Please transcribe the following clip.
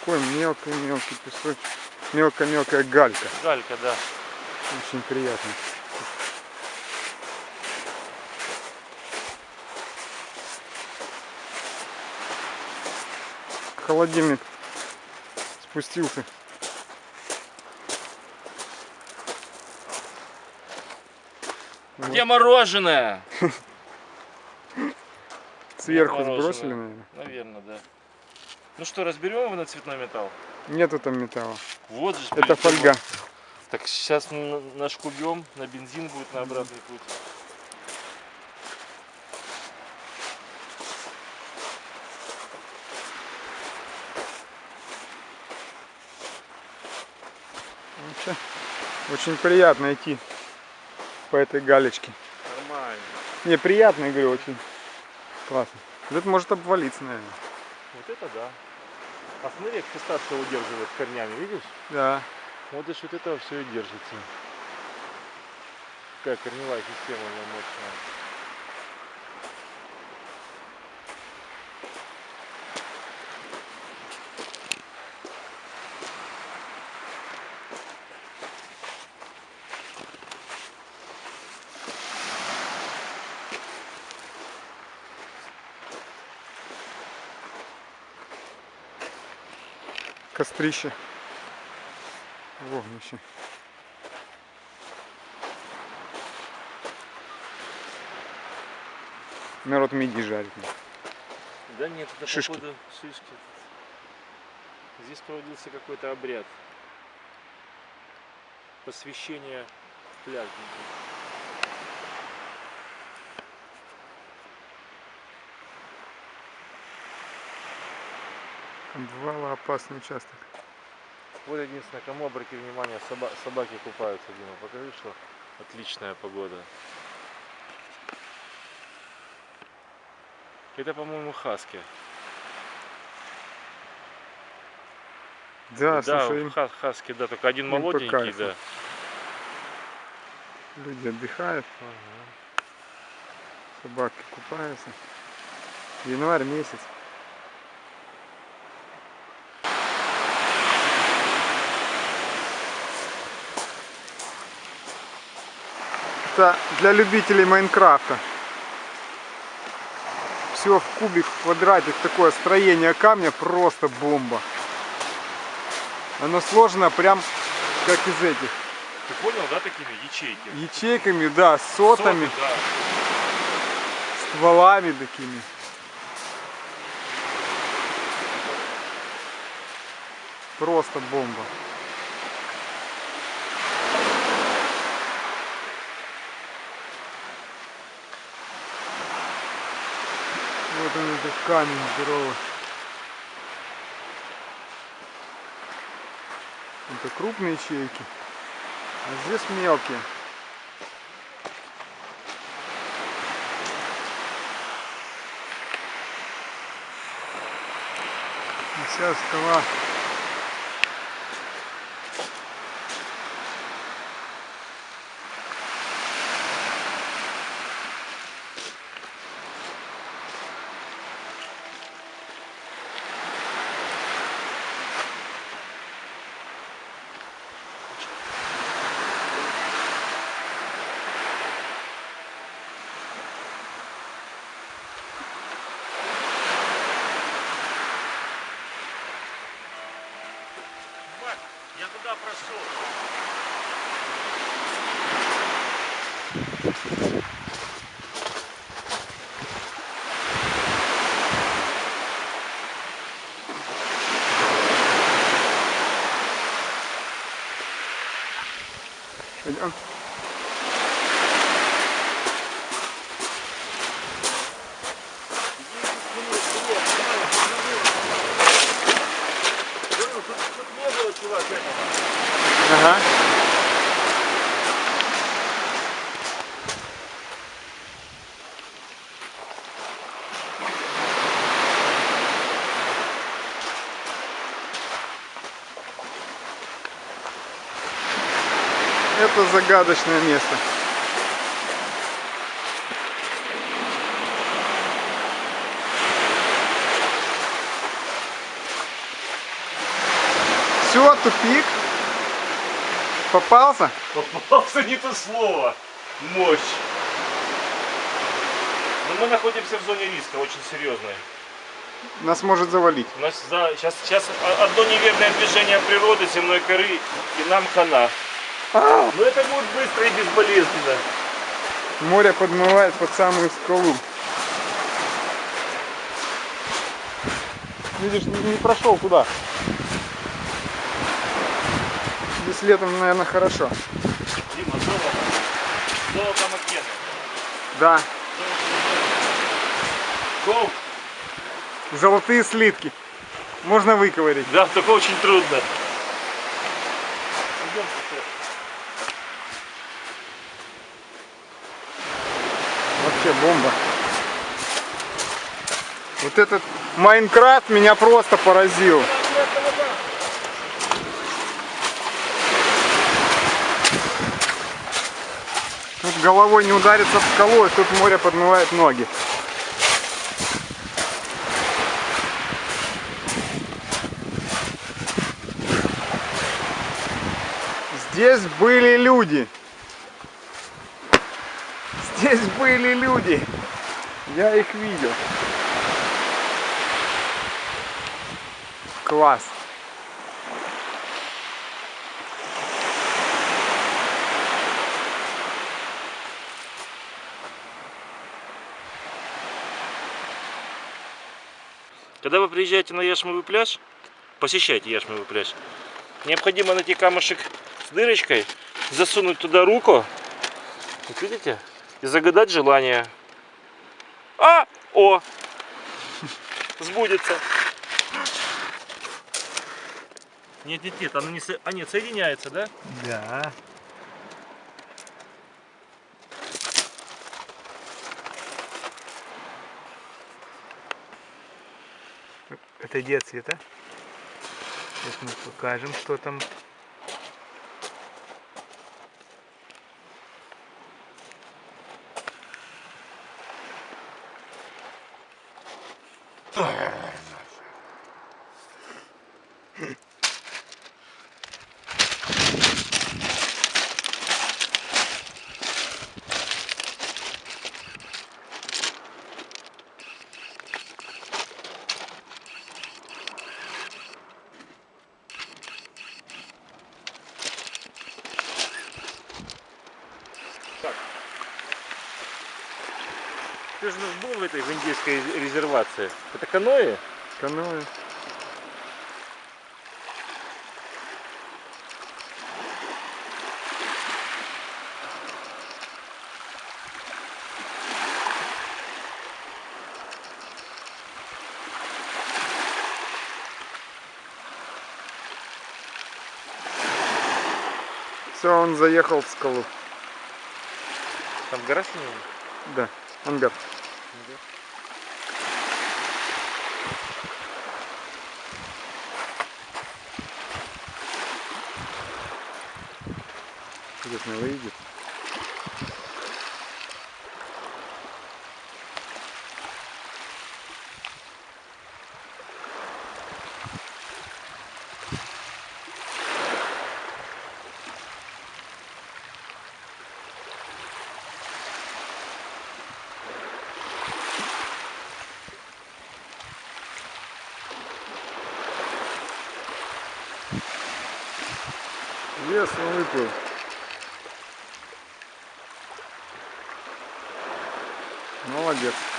Такой мелкий-мелкий песочек. Мелкая-мелкая галька. Галька, да. Очень приятно. Холодильник спустился. Где мороженое? Сверху Мороженое. сбросили, наверное. Наверное, да. Ну что, разберем его на цветной металл? Нету там металла. Вот же. Это фольга. Так сейчас нашкубем, на бензин будет на обратный путь. Вообще, очень приятно идти по этой галечке. Нормально. Не, приятно, я говорю, очень классно. Это может обвалиться, наверное. Вот это да. А смотри, как фисташка удерживает корнями, видишь? Да. Вот за счет этого все и держится. Какая корневая система мощная. Кострище. Вогнище. Народ миди жарит. Да нет, это Шишки. походу шишки. Здесь проводился какой-то обряд. Посвящение пляжника. Обвала опасный участок. Вот единственное, кому обрати внимание, соба- собаки купаются, Дима. Покажи, что отличная погода. Это, по-моему, хаски. Да, да, слушай, им ха- хаски, да, только один молоденький, да. люди отдыхают, Ага. собаки купаются. Январь месяц. Это для любителей Майнкрафта. Все в кубик, в квадратик, такое строение камня просто бомба. Оно сложено прям как из этих. Ты понял, да, такими ячейки? Ячейками, да, сотами, Соты, да. стволами такими. Просто бомба. Он этот камень здоровый. Это крупные ячейки, а здесь мелкие. Вся скала туда прошел. Пойдем. Тут не было, чувак, этого. Ага. Это загадочное место. Все, тупик. Попался? Попался не то слово. Мощь. Но мы находимся в зоне риска, очень серьезной. Нас может завалить. Нас за, сейчас, сейчас одно неверное движение природы, земной коры, и нам хана. Но это будет быстро и безболезненно. море подмывает под самую скалу. Видишь, не, не прошел туда. Здесь летом, наверное, хорошо. Дима, золото. Золото Маккена. Да, Гоу. золотые слитки. Можно выковырить. Да, только очень трудно. Вообще бомба. Вот этот Майнкрафт меня просто поразил. Тут головой не удариться в скалу, и тут море подмывает ноги. Здесь были люди. Здесь были люди. Я их видел. Класс. Когда вы приезжаете на Яшмовый пляж, посещайте Яшмовый пляж, необходимо найти камушек с дырочкой, засунуть туда руку, вот видите, и загадать желание. А! О! Сбудется. Нет, нет, нет, оно не со... а, нет, соединяется, да? Да. Отойди от света. Сейчас мы покажем, что там. Arr. Ты же был в этой в индийской резервации. Это каноэ? Каноэ. Все, он заехал в скалу. Там гора снега? Да, ангар. Интересно, выйдет. Вес он выплыл. on.